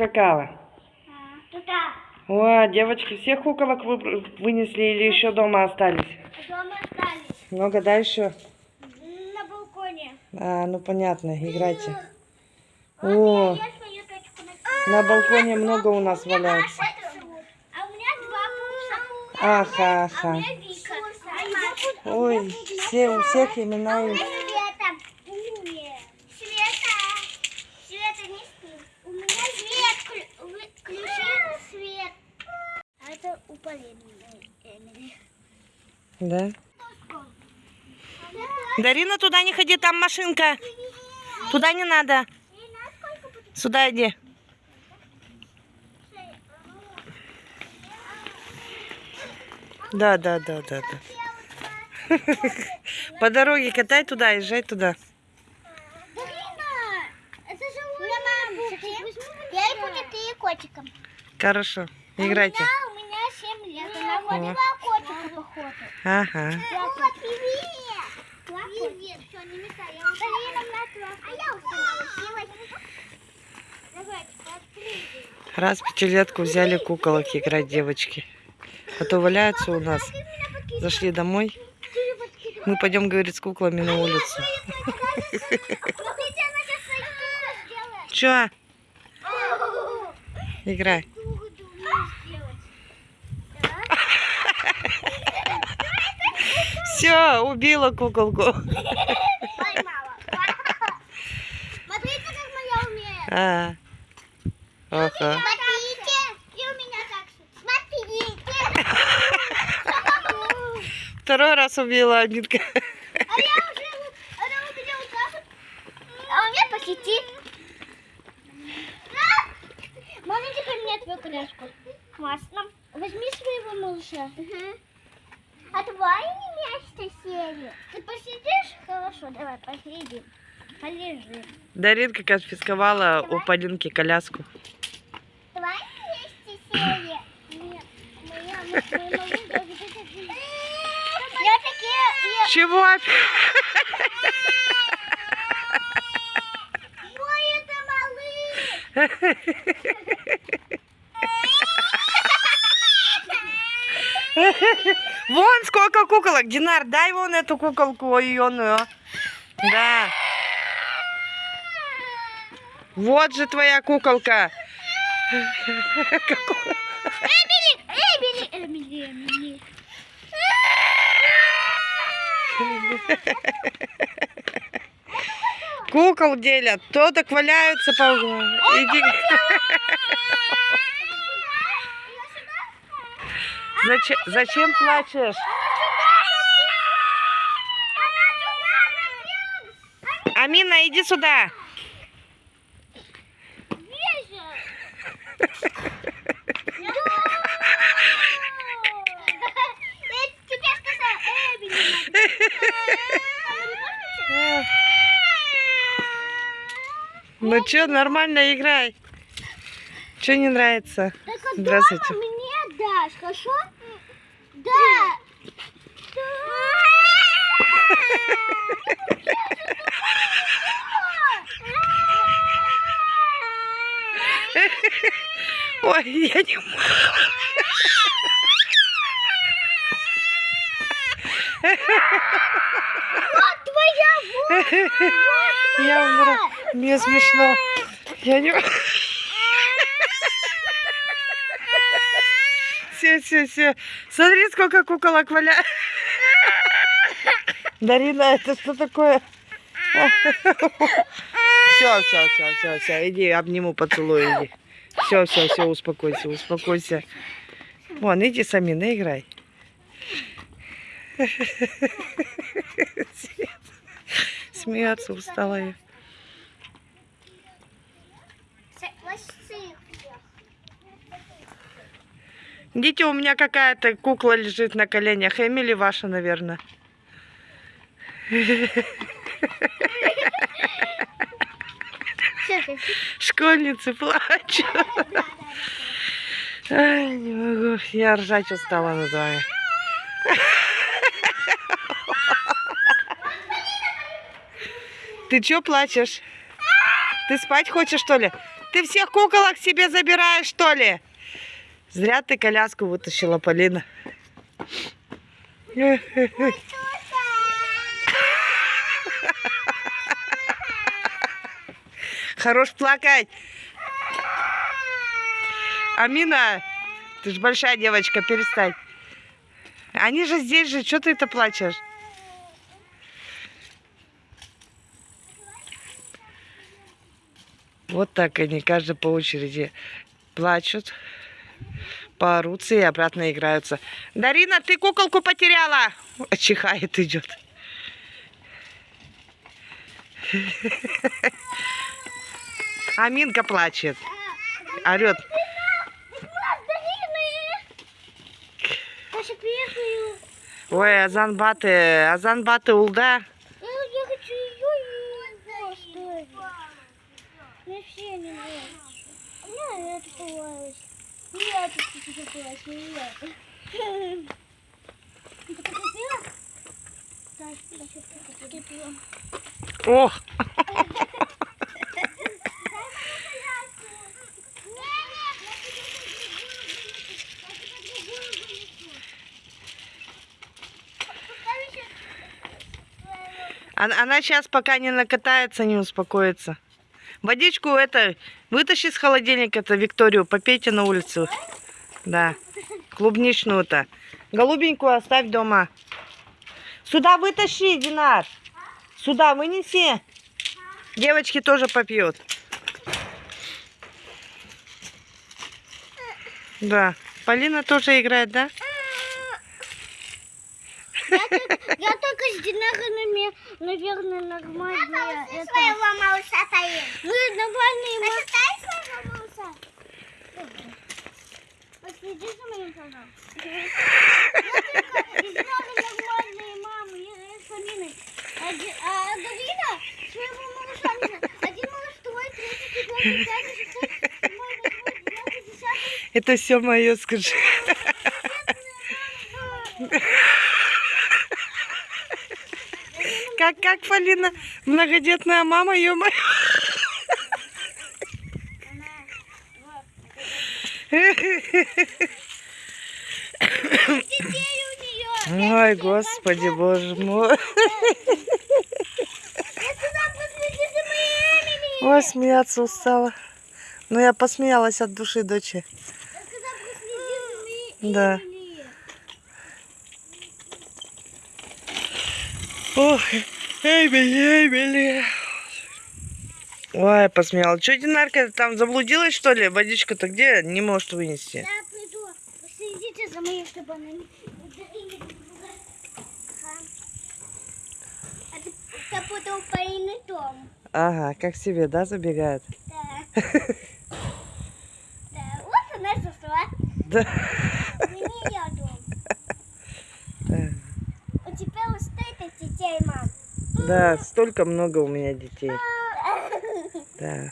поскакала? Туда. О, девочки, всех куколок вы вынесли или еще дома остались? Дома остались. Много, да, еще? На балконе. А, ну понятно, играйте. О, на... балконе много у нас валяется. А у меня два пупса. Аха, А аха. А я Ой, все, у всех имена есть. Света. Нет. Света. Света не спи. У меня свет. Клю- вы- Включи свет. А это у Полины. Эмили. Да? Дарина, туда не ходи, там машинка. Туда не надо. Сюда иди. Да, да, да, да, да. По дороге катай туда, езжай туда. Я и будет и котиком. Хорошо, играйте. У меня, у меня 7 лет. Она походу. Ага. А. Раз пятилетку взяли куколок играть девочки. А то валяются у нас. Зашли домой. Мы пойдем, говорит, с куклами на улицу. Свою сделает. Че? Играй. Все, убила куколку. Поймала. Смотрите, как моя умеет. А. Ага. Смотрите. И у меня так же. Смотрите. Второй раз убила Анитка. А я уже, она у меня вот так вот. А у меня по сети. Можно теперь мне твою коляску? Классно. Возьми своего малыша. А твои Ты посидишь? Хорошо, давай, посидим. Полежи. Даринка конфисковала у Полинки коляску. Твои вместе сели. Нет, моя, мой малыш даже где-то Я такие... Чего? опять? Ой, это малыш! Вон сколько куколок. Динар, дай вон эту куколку ионную. Да. Вот же твоя куколка. Эмили! Эмили! Эмили! Эмили! Кукол делят. То так валяются по углам. Иди. Зачем, зачем плачешь? Амина, иди сюда. Ну что, нормально играй. Что не нравится? Здравствуйте. Дашь, хорошо? Да. Ой, я не могу. Вот твоя Я умру. Мне смешно. Я не Все, все, все. Смотри, сколько куколок валяет. Дарина, это что такое? Все, все, все, все, все. Иди, обниму, поцелуй, иди. Все, все, все, успокойся, успокойся. Вон, иди сами, наиграй. Смеяться устала я. Идите, у меня какая-то кукла лежит на коленях. Эмили ваша, наверное. Школьницы плачут. Не могу. Я ржать устала над вами. Ты чё плачешь? Ты спать хочешь, что ли? ты всех куколок себе забираешь, что ли? Зря ты коляску вытащила, Полина. Хорош плакать. Амина, ты же большая девочка, перестань. Они же здесь же, что ты это плачешь? Вот так они, каждый по очереди плачут, поорутся и обратно играются. Дарина, ты куколку потеряла! Чихает, идет. Аминка плачет, орет. Ой, Азан Баты, Азан Баты улда. Я, я хочу ее оставить. Мне все не нравится. Мне это понравилось. Мне это понравилось. Мне это. Ты покупила? Да, Даша, покупила. О, она, она сейчас пока не накатается, не успокоится. Водичку это, вытащи с холодильника это Викторию, попейте на улицу. Да, клубничную-то. Голубенькую оставь дома. Сюда вытащи, Динар. Сюда вынеси. Девочки тоже попьют. Да. Полина тоже играет, да? Только, я только с динарами, наверное, нормальные. Это... своего малыша стоит. Ну, нормальные. ма- Почитай своего малыша. Последи за моим, пожалуйста. Я только из нормальные мамы, я я с. Один- А Дарина своего малыша не знаю. Один малыш, второй, третий, четвертый, пятый, шестой. Это все мое, скажи. Как, Полина? Многодетная мама, у нее. Ой, господи, боже мой. Ой, смеяться устала. Но я посмеялась от души, дочи. Да. Эмили. Ох, Эмили, Эмили. Ой, посмеялась. Что, Динарка, там заблудилась, что ли? Водичка-то где? Не может вынести. Я приду. Последите за моей, чтобы она не... Ага. Это у Полины дом. Ага, как себе, да, забегает? Да. Да. Вот она зашла. Да. Не ее дом. Да. У тебя вот столько детей, мам. Да, столько много у меня детей. Да.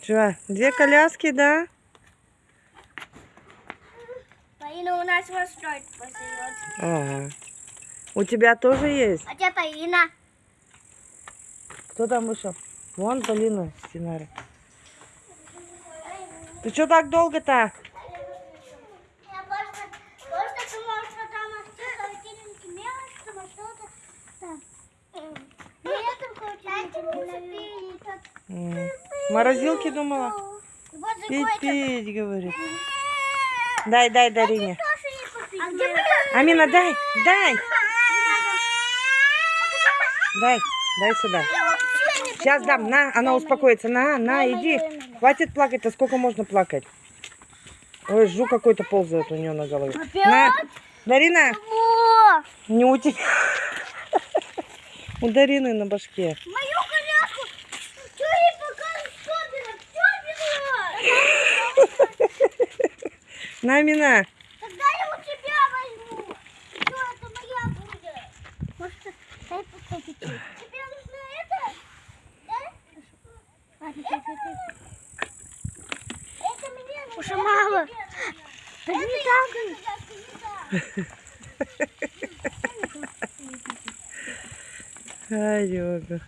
Че, две коляски, да? Полина у нас поселет. Ага. У тебя тоже есть? А где Полина? Кто там вышел? Вон Полина с Динарой. Ты что так долго-то? Я просто, просто думала, что там в холодильнике мелочь, потому что это там. Ну, я там в холодильнике М. Морозилки думала? Пить, пить, говорит. Дай, дай, Дарине. А где Амина, дай, дай, дай, дай сюда. Сейчас дам, на, она успокоится. На, на, иди. Хватит плакать, а сколько можно плакать? Ой, жу какой-то ползает у нее на голове. На, Дарина, не у тебя. У Дарины на башке. Мою коляску! Что ей пока что На, Амина. Тогда я у тебя возьму. Что это моя будет? Может, дай поставить. Тебе нужно это? Да? Ладно, ты. Это мне нужно. Уже мало. Да не так. Ай, Йога.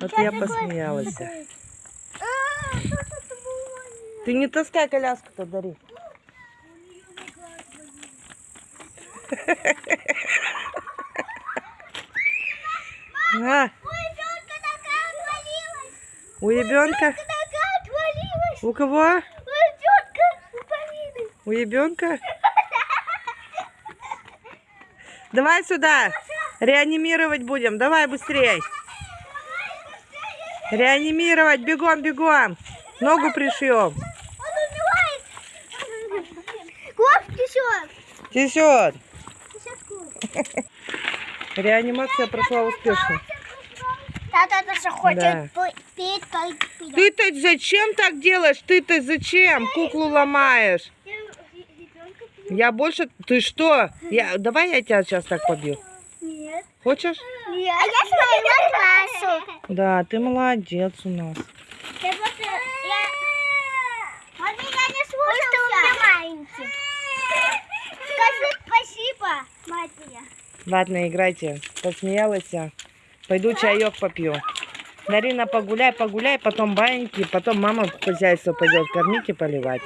Вот я посмеялась. Ты не таскай коляску-то, Дари. На, у ребенка. У кого? У ребенка? Давай сюда. Реанимировать будем. Давай быстрей. Реанимировать. Бегом, бегом. Ногу пришьем. Тесет. Реанимация прошла успешно. Тата хочет Да. Ты-то зачем так делаешь? Ты-то зачем куклу ломаешь? Я больше... Ты что? Я... Давай я тебя сейчас так побью. Нет. Хочешь? Нет. А я классу. Да, ты молодец у нас. Я просто... Я... Он меня не слушался. Потому что у меня маленький. Скажи спасибо, мать моя. Ладно, играйте. Посмеялась. Пойду чаек попью. Дарина, погуляй, погуляй, потом баньки, потом мама хозяйство пойдет кормить и поливать.